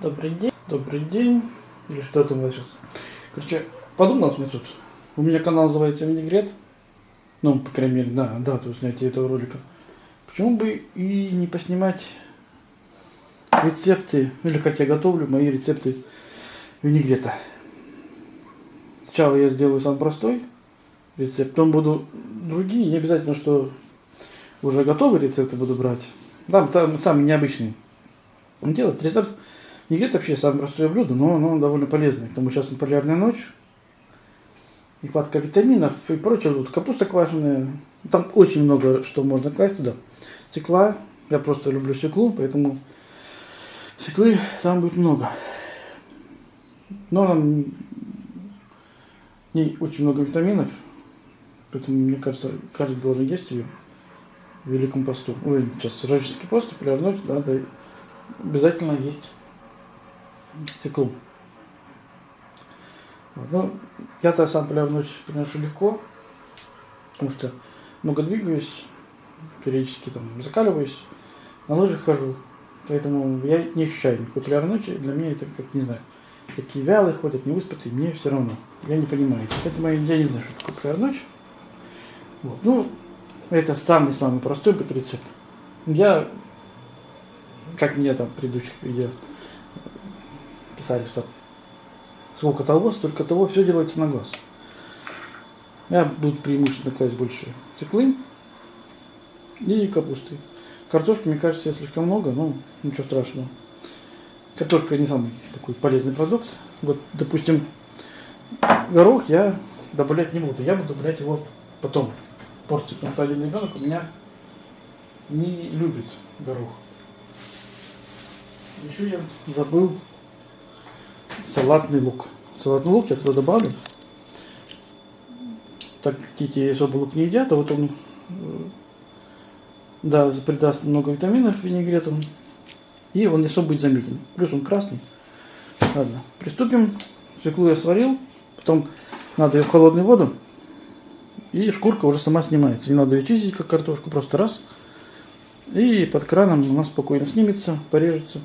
Добрый день. Добрый день. Или что там сейчас? Короче, подумал мне тут. У меня канал называется Винегрет. Ну, по крайней мере, да, да, то снятия этого ролика. Почему бы и не поснимать рецепты, или как я готовлю, мои рецепты винегрета. Сначала я сделаю самый простой рецепт, потом буду другие, не обязательно, что уже готовые рецепты буду брать. Да, там самый необычный. Делать рецепт винегрет вообще самое простое блюдо, но оно довольно полезное. Потому что сейчас полярная ночь, нехватка витаминов и прочее. Вот капуста квашеная. Там очень много что можно класть туда. Свекла. Я просто люблю свеклу, поэтому свеклы там будет много. Но нам не очень много витаминов, поэтому, мне кажется, каждый должен есть ее в Великом посту. Ой, сейчас рождественский пост, полярная ночь, да, да, обязательно есть свеклу. Вот. Ну, я-то сам полярную ночь приношу легко, потому что много двигаюсь, периодически там закаливаюсь, на лыжах хожу, поэтому я не ощущаю никакой полярной ночи. Для меня это как, не знаю, такие вялые ходят, не выспатые, мне все равно. Я не понимаю. Кстати, я не знаю, что такое полярная ночь. Вот. Ну, это самый-самый простой быт рецепт. Я, как мне там в предыдущих видео писали, что сколько того, столько того, все делается на глаз. Я буду преимущественно класть больше циклы и капусты. Картошки, мне кажется, слишком много, но ничего страшного. Картошка не самый такой полезный продукт. Вот, допустим, горох я добавлять не буду. Я буду добавлять его потом. Порции, потому что один ребенок у меня не любит горох. Еще я забыл салатный лук. Салатный лук я туда добавлю. Так как дети особо лук не едят, а вот он да, придаст много витаминов винегрету. И он не особо будет заметен. Плюс он красный. Ладно, приступим. Свеклу я сварил. Потом надо ее в холодную воду. И шкурка уже сама снимается. Не надо ее чистить, как картошку. Просто раз. И под краном у нас спокойно снимется, порежется.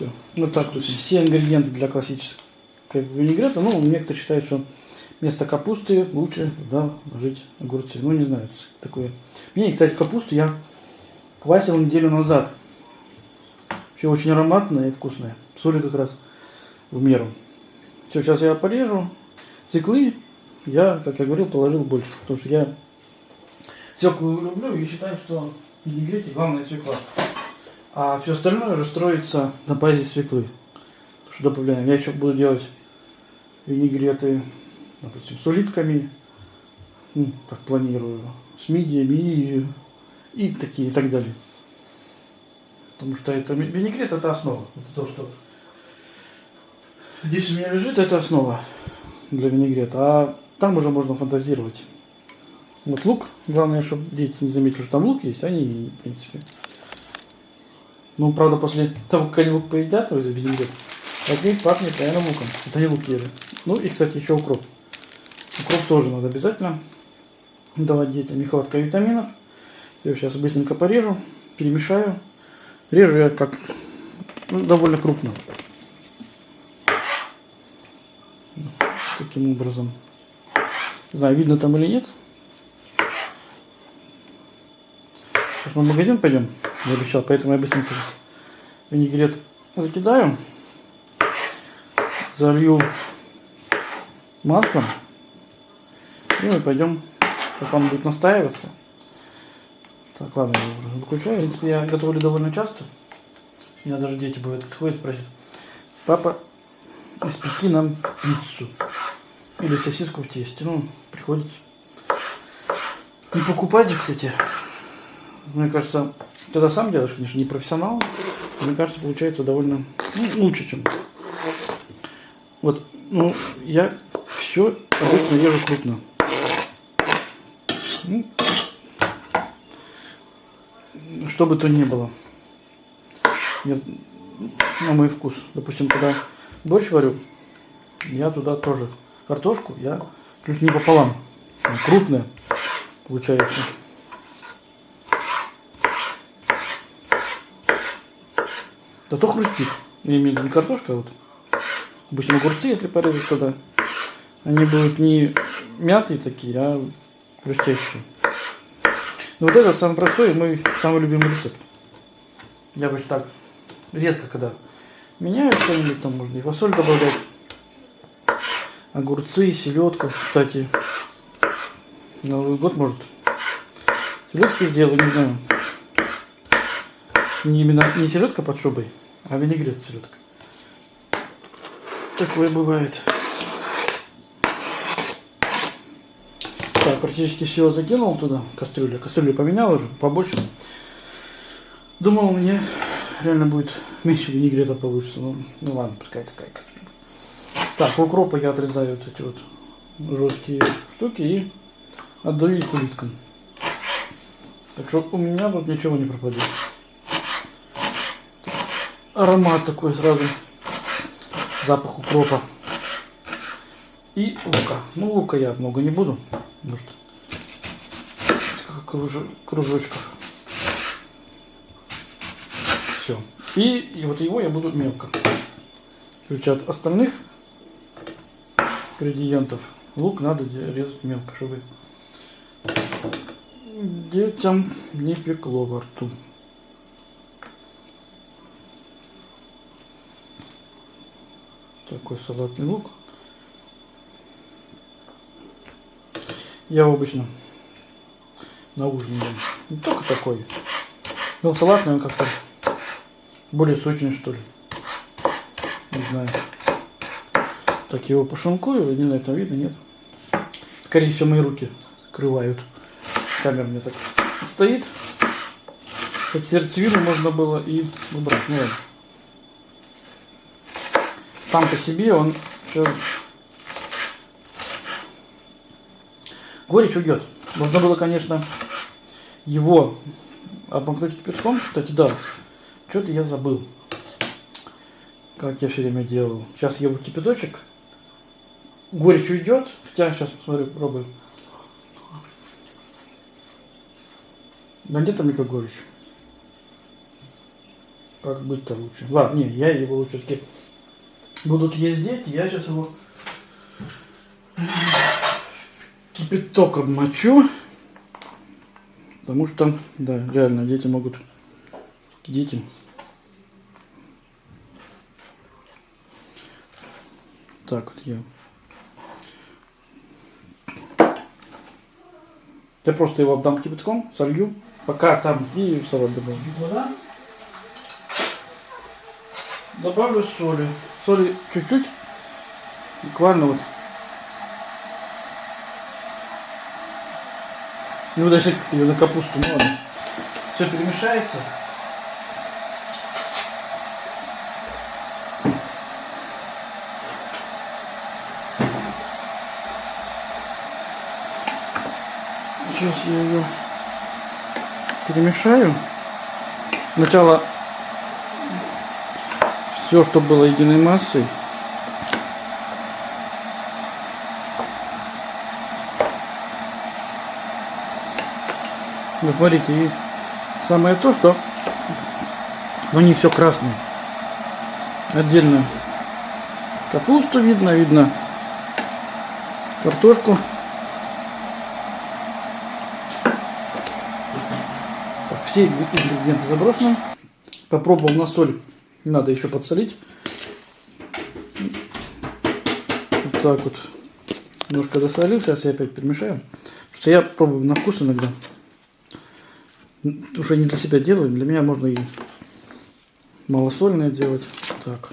Все. Вот так. То есть все ингредиенты для классического винегрета. Ну, некоторые считают, что вместо капусты лучше да, ложить огурцы. Ну, не знаю, такое. Мне, кстати, капусту я квасил неделю назад. Все очень ароматное и вкусное. Соли как раз в меру. Все, сейчас я порежу. Стеклы я, как я говорил, положил больше. Потому что я свеклу люблю и считаю, что в винегрете главное свекла. А все остальное уже строится на базе свеклы. Что добавляем. Я еще буду делать винегреты, допустим, с улитками. Ну, так планирую. С мидиями и и такие и так далее. Потому что это винегрет это основа. Это то, что здесь у меня лежит, это основа для винегрета. А там уже можно фантазировать. Вот лук. Главное, чтобы дети не заметили, что там лук есть. Они, в принципе. Ну, правда, после того, как они лук поедят, от них пахнет, наверное, луком. Это они лук ели. Ну и, кстати, еще укроп. Укроп тоже надо обязательно давать детям. Нехватка витаминов. Я сейчас быстренько порежу, перемешаю. Режу я как ну, довольно крупно. Таким образом. Не знаю, видно там или нет. Сейчас мы в магазин пойдем. Я обещал, поэтому я быстренько сейчас винегрет закидаю. Залью маслом. И мы пойдем, как он будет настаиваться. Так, ладно, я уже выключаю. В принципе, я готовлю довольно часто. У меня даже дети бывают подходят спросят, папа, испеки нам пиццу. Или сосиску в тесте. Ну, приходится. Не покупайте, кстати. Мне кажется, когда сам делаешь, конечно, не профессионал. Мне кажется, получается довольно ну, лучше, чем. Вот, ну, я все обычно режу крупно. Ну, что бы то ни было. Я, на мой вкус. Допустим, когда борщ варю, я туда тоже картошку, я чуть не пополам. Крупная получается. Да то хрустит. Виду не картошка, а вот. Допустим, огурцы, если порезать туда, они будут не мятые такие, а хрустящие. Но вот этот самый простой, мой самый любимый рецепт. Я бы так редко когда меняю что-нибудь, там можно и фасоль добавлять. Огурцы, селедку. Кстати, Новый год может селедки сделаю, не знаю. Не именно не селедка под шубой, а винегрет с селедкой. Такое бывает. Так, практически все закинул туда, кастрюлю. Кастрюлю поменял уже, побольше. Думал, мне реально будет меньше винегрета получится. Ну, ну ладно, пускай такая кастрюля. Так, укропа я отрезаю вот эти вот жесткие штуки и отдаю их улиткам. Так что у меня тут ничего не пропадет. Аромат такой сразу. Запах укропа. И лука. Ну, лука я много не буду. Может, кружочков. Все. И, и вот его я буду мелко. Ключ остальных ингредиентов лук надо резать мелко, чтобы детям не пекло во рту. Такой салатный лук. Я обычно на ужин ем. Не только такой. Но салатный он как-то более сочный, что ли. Не знаю. Так его пошинкую, не знаю, там видно, нет. Скорее всего, мои руки скрывают. Камера мне так стоит. Хоть сердцевину можно было и убрать. Ну, ладно. Сам по себе он все... Горечь уйдет. Можно было, конечно, его обмакнуть кипятком. Кстати, да, что-то я забыл. Как я все время делал. Сейчас в кипяточек. Горечь уйдет. Хотя сейчас посмотрю, пробую. Да где там никакой еще? Как быть-то лучше? Ладно, не, я его лучше все-таки будут есть дети, я сейчас его кипяток обмочу. Потому что, да, реально, дети могут... Дети. Так вот я... Я просто его обдам кипятком, солью. Пока там и салат добавлю. Вода. Добавлю соли. Соли чуть-чуть. Буквально вот. Не буду как ее на капусту, ладно. Все перемешается. Сейчас я ее перемешаю. Сначала все, что было единой массой. Вот смотрите, и самое то, что но не все красное. Отдельно капусту видно, видно картошку. все ингредиенты заброшены. Попробовал на соль. Надо еще подсолить. Вот так вот. Немножко досолил. Сейчас я опять перемешаю. Потому я пробую на вкус иногда. Уже не для себя делаю. Для меня можно и малосольное делать. Так.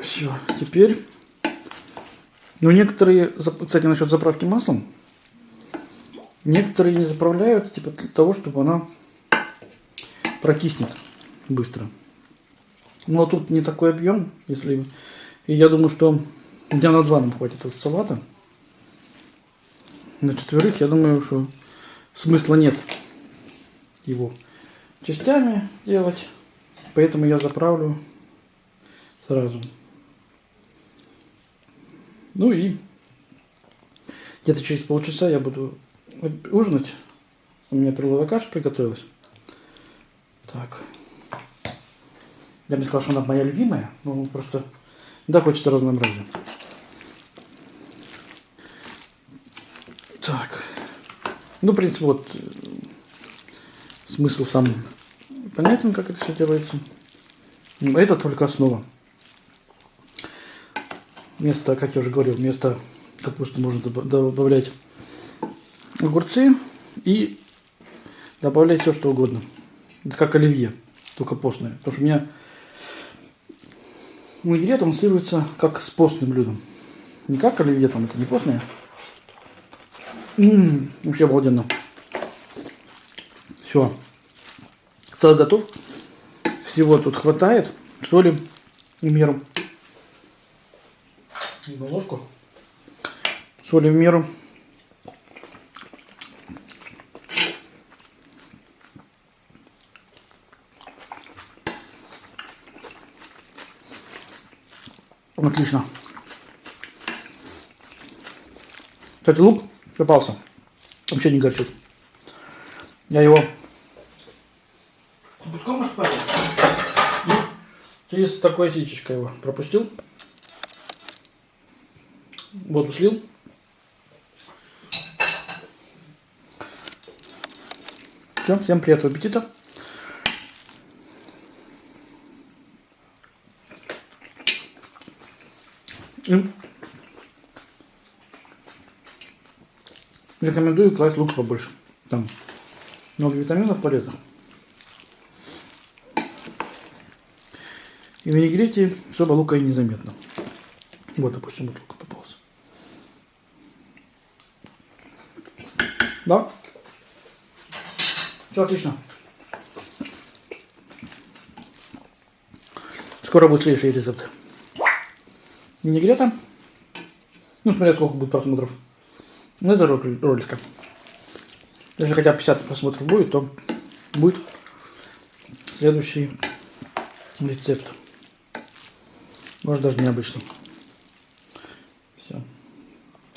Все. Теперь. Ну, некоторые, кстати, насчет заправки маслом. Некоторые не заправляют, типа для того, чтобы она прокиснет быстро. Но тут не такой объем, если... И я думаю, что дня на два нам хватит от салата. На четверых, я думаю, что смысла нет его частями делать. Поэтому я заправлю сразу. Ну и где-то через полчаса я буду ужинать. У меня перловая каша приготовилась. Так. Я бы не сказал, что она моя любимая, но просто да, хочется разнообразия. Так. Ну, в принципе, вот э, смысл сам понятен, как это все делается. Но это только основа. Вместо, как я уже говорил, вместо капусты можно добавлять огурцы и добавлять все, что угодно. Это как оливье, только постное. Потому что у меня винегрет, он ассоциируется как с постным блюдом. Не как оливье, там это не постное. М-м, вообще обалденно. Все. Салат готов. Всего тут хватает. Соли в меру. Одну ложку. Соли в меру. Отлично. Кстати, лук попался. Вообще не горчит. Я его битком ошпарил. Через такое сичечко его пропустил. Воду слил. Все, всем приятного аппетита. И рекомендую класть лук побольше. Там много витаминов полезных. И в винегрете особо лука и незаметно. Вот, допустим, вот лук попался. Да? Все отлично. Скоро будет следующий рецепт винегрета. Ну, смотря сколько будет просмотров. Ну, это ролика. Если хотя бы 50 просмотров будет, то будет следующий рецепт. Может даже необычный.